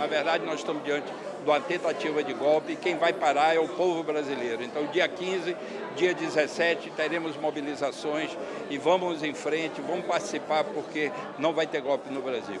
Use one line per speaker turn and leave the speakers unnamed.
Na verdade, nós estamos diante de uma tentativa de golpe e quem vai parar é o povo brasileiro. Então, dia 15, dia 17, teremos mobilizações e vamos em frente, vamos participar porque não vai ter golpe no Brasil.